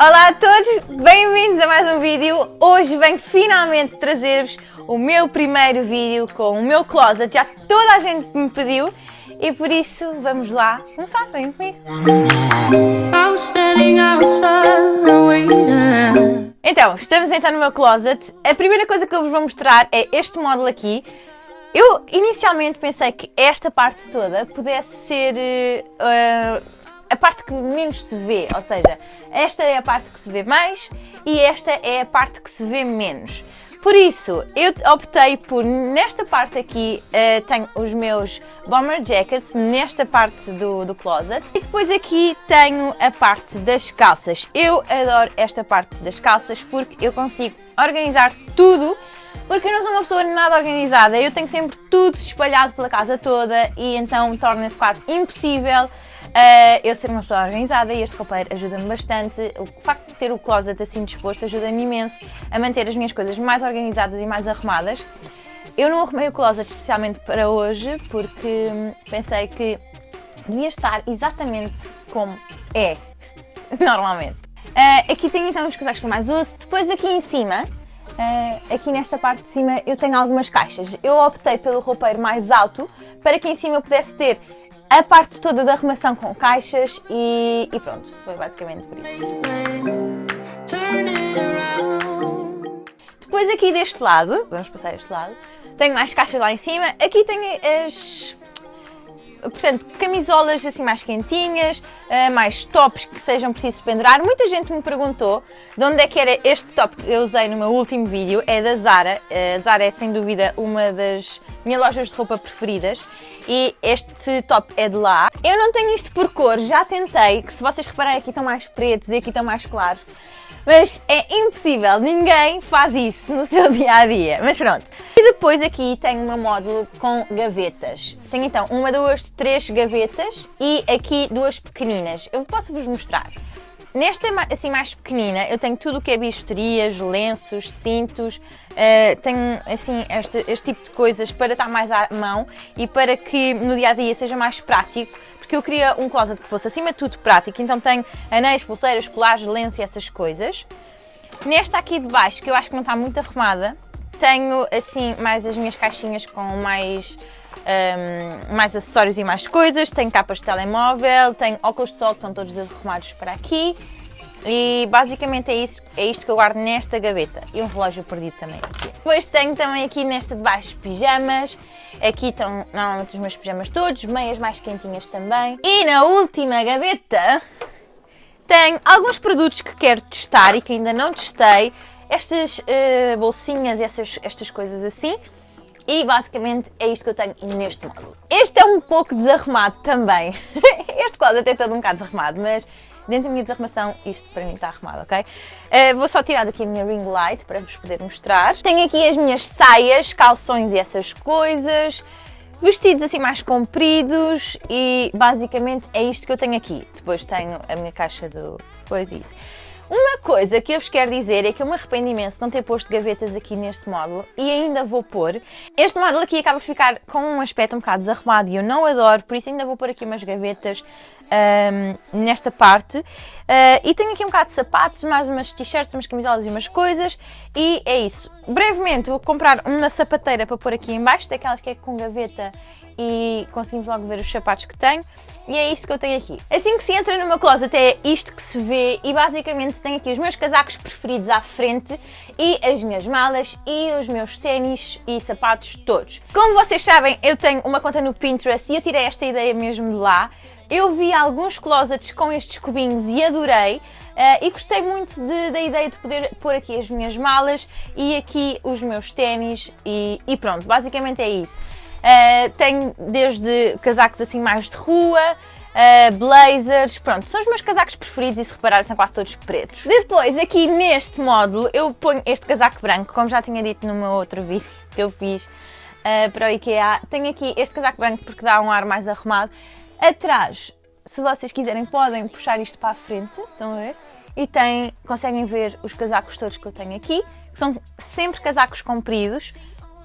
Olá a todos, bem-vindos a mais um vídeo. Hoje venho finalmente trazer-vos o meu primeiro vídeo com o meu closet. Já toda a gente me pediu e por isso vamos lá começar. Vem comigo. Então, estamos então no meu closet. A primeira coisa que eu vos vou mostrar é este módulo aqui. Eu inicialmente pensei que esta parte toda pudesse ser uh, parte que menos se vê, ou seja, esta é a parte que se vê mais e esta é a parte que se vê menos. Por isso, eu optei por, nesta parte aqui, uh, tenho os meus bomber jackets, nesta parte do, do closet. E depois aqui tenho a parte das calças. Eu adoro esta parte das calças porque eu consigo organizar tudo porque eu não sou uma pessoa nada organizada, eu tenho sempre tudo espalhado pela casa toda e então torna-se quase impossível uh, eu ser uma pessoa organizada e este roupeiro ajuda-me bastante. O facto de ter o closet assim disposto ajuda-me imenso a manter as minhas coisas mais organizadas e mais arrumadas. Eu não arrumei o closet especialmente para hoje porque pensei que devia estar exatamente como é normalmente. Uh, aqui tenho então os casacos que mais uso. Depois aqui em cima Uh, aqui nesta parte de cima eu tenho algumas caixas. Eu optei pelo roupeiro mais alto para que em cima eu pudesse ter a parte toda da arrumação com caixas e, e pronto, foi basicamente por isso. Depois aqui deste lado, vamos passar este lado, tenho mais caixas lá em cima. Aqui tenho as portanto, camisolas assim mais quentinhas, eh, mais tops que sejam precisos pendurar. Muita gente me perguntou de onde é que era este top que eu usei no meu último vídeo, é da Zara. A Zara é sem dúvida uma das minhas lojas de roupa preferidas e este top é de lá. Eu não tenho isto por cor, já tentei, que se vocês repararem aqui estão mais pretos e aqui estão mais claros. Mas é impossível, ninguém faz isso no seu dia a dia. Mas pronto. E depois aqui tenho uma módulo com gavetas. Tenho então uma, duas, três gavetas e aqui duas pequeninas. Eu posso vos mostrar. Nesta assim mais pequenina eu tenho tudo o que é bijuterias, lenços, cintos, uh, tenho assim este, este tipo de coisas para estar mais à mão e para que no dia a dia seja mais prático porque eu queria um closet que fosse acima de tudo prático, então tenho anéis, pulseiras, colares, lenços e essas coisas. Nesta aqui de baixo, que eu acho que não está muito arrumada, tenho assim mais as minhas caixinhas com mais, um, mais acessórios e mais coisas, tenho capas de telemóvel, tenho óculos de sol que estão todos arrumados para aqui, e basicamente é, isso, é isto que eu guardo nesta gaveta. E um relógio perdido também aqui. Depois tenho também aqui nesta de baixo pijamas. Aqui estão normalmente os meus pijamas todos, meias mais quentinhas também. E na última gaveta tenho alguns produtos que quero testar e que ainda não testei. Estas uh, bolsinhas essas, estas coisas assim. E basicamente é isto que eu tenho neste módulo. Este é um pouco desarrumado também. este closet é todo um bocado desarrumado, mas dentro da minha desarrumação, isto para mim está arrumado, ok? Uh, vou só tirar daqui a minha ring light para vos poder mostrar. Tenho aqui as minhas saias, calções e essas coisas. Vestidos assim mais compridos e basicamente é isto que eu tenho aqui. Depois tenho a minha caixa do... Pois isso. Uma coisa que eu vos quero dizer é que eu me arrependo imenso de não ter posto gavetas aqui neste módulo e ainda vou pôr. Este módulo aqui acaba de ficar com um aspecto um bocado desarrumado e eu não adoro, por isso ainda vou pôr aqui umas gavetas um, nesta parte. Uh, e tenho aqui um bocado de sapatos, mais umas t-shirts, umas camisolas e umas coisas e é isso. Brevemente vou comprar uma sapateira para pôr aqui em baixo, daquelas que é com gaveta e conseguimos logo ver os sapatos que tenho. E é isto que eu tenho aqui. Assim que se entra no meu closet é isto que se vê e basicamente tenho aqui os meus casacos preferidos à frente e as minhas malas e os meus ténis e sapatos todos. Como vocês sabem, eu tenho uma conta no Pinterest e eu tirei esta ideia mesmo de lá. Eu vi alguns closets com estes cubinhos e adorei. Uh, e gostei muito de, da ideia de poder pôr aqui as minhas malas e aqui os meus ténis e, e pronto, basicamente é isso. Uh, tenho desde casacos assim mais de rua, uh, blazers, pronto, são os meus casacos preferidos e se repararem são quase todos pretos. Depois aqui neste módulo eu ponho este casaco branco, como já tinha dito no meu outro vídeo que eu fiz uh, para o IKEA. Tenho aqui este casaco branco porque dá um ar mais arrumado. Atrás, se vocês quiserem, podem puxar isto para a frente, estão a ver? E tem, conseguem ver os casacos todos que eu tenho aqui, que são sempre casacos compridos,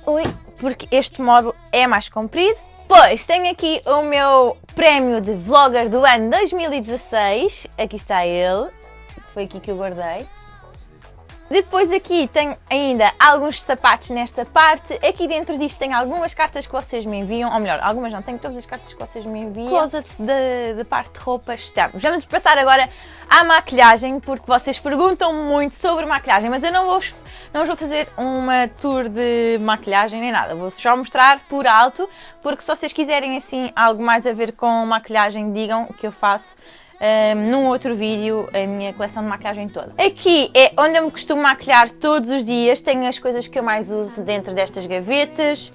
Ui, porque este módulo é mais comprido. Pois, tenho aqui o meu prémio de vlogger do ano 2016. Aqui está ele. foi aqui que eu guardei. Depois aqui tenho ainda alguns sapatos nesta parte. Aqui dentro disto tem algumas cartas que vocês me enviam, ou melhor, algumas não, tenho todas as cartas que vocês me enviam. Closet da parte de roupas estamos. Vamos passar agora à maquilhagem, porque vocês perguntam muito sobre maquilhagem, mas eu não vou, não vou fazer uma tour de maquilhagem nem nada. Vou só mostrar por alto, porque se vocês quiserem assim algo mais a ver com maquilhagem, digam que eu faço um, num outro vídeo a minha coleção de maquilhagem toda. Aqui é onde eu me costumo maquilhar todos os dias, tenho as coisas que eu mais uso dentro destas gavetas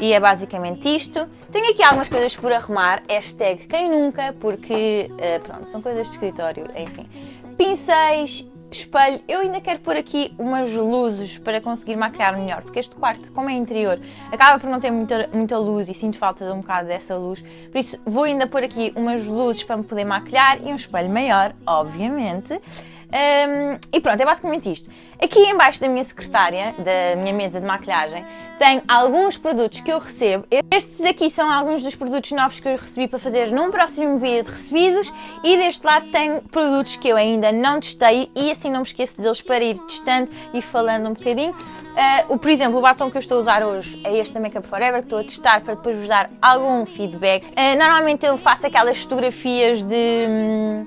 e é basicamente isto. Tenho aqui algumas coisas por arrumar, hashtag quem nunca, porque uh, pronto, são coisas de escritório, enfim. Pincéis espelho. Eu ainda quero pôr aqui umas luzes para conseguir maquiar melhor, porque este quarto, como é interior, acaba por não ter muita, muita luz e sinto falta de um bocado dessa luz. Por isso vou ainda pôr aqui umas luzes para me poder maquilhar e um espelho maior, obviamente. Um, e pronto, é basicamente isto. Aqui embaixo da minha secretária, da minha mesa de maquilhagem, tem alguns produtos que eu recebo. Estes aqui são alguns dos produtos novos que eu recebi para fazer num próximo vídeo de recebidos e deste lado tem produtos que eu ainda não testei e assim não me esqueço deles para ir testando e falando um bocadinho. Uh, o, por exemplo, o batom que eu estou a usar hoje é este da Makeup Forever, que estou a testar para depois vos dar algum feedback. Uh, normalmente eu faço aquelas fotografias de... Hum,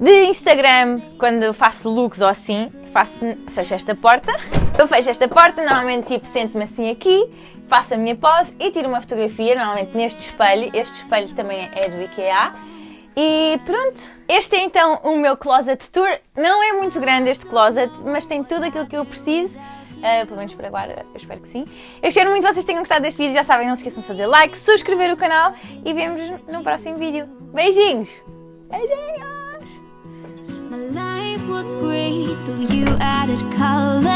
de Instagram, quando faço looks ou assim, faço, fecho esta porta, eu fecho esta porta, normalmente tipo sento-me assim aqui, faço a minha pose e tiro uma fotografia, normalmente neste espelho, este espelho também é do IKEA, e pronto, este é então o meu closet tour, não é muito grande este closet, mas tem tudo aquilo que eu preciso, Uh, pelo menos por agora, eu espero que sim. Eu espero muito que vocês tenham gostado deste vídeo, já sabem, não se esqueçam de fazer like, subscrever o canal e vemos no próximo vídeo. Beijinhos! Beijinhos! Was great till you added color